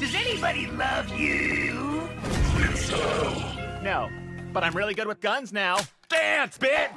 Does anybody love you? No, but I'm really good with guns now. Dance, bitch!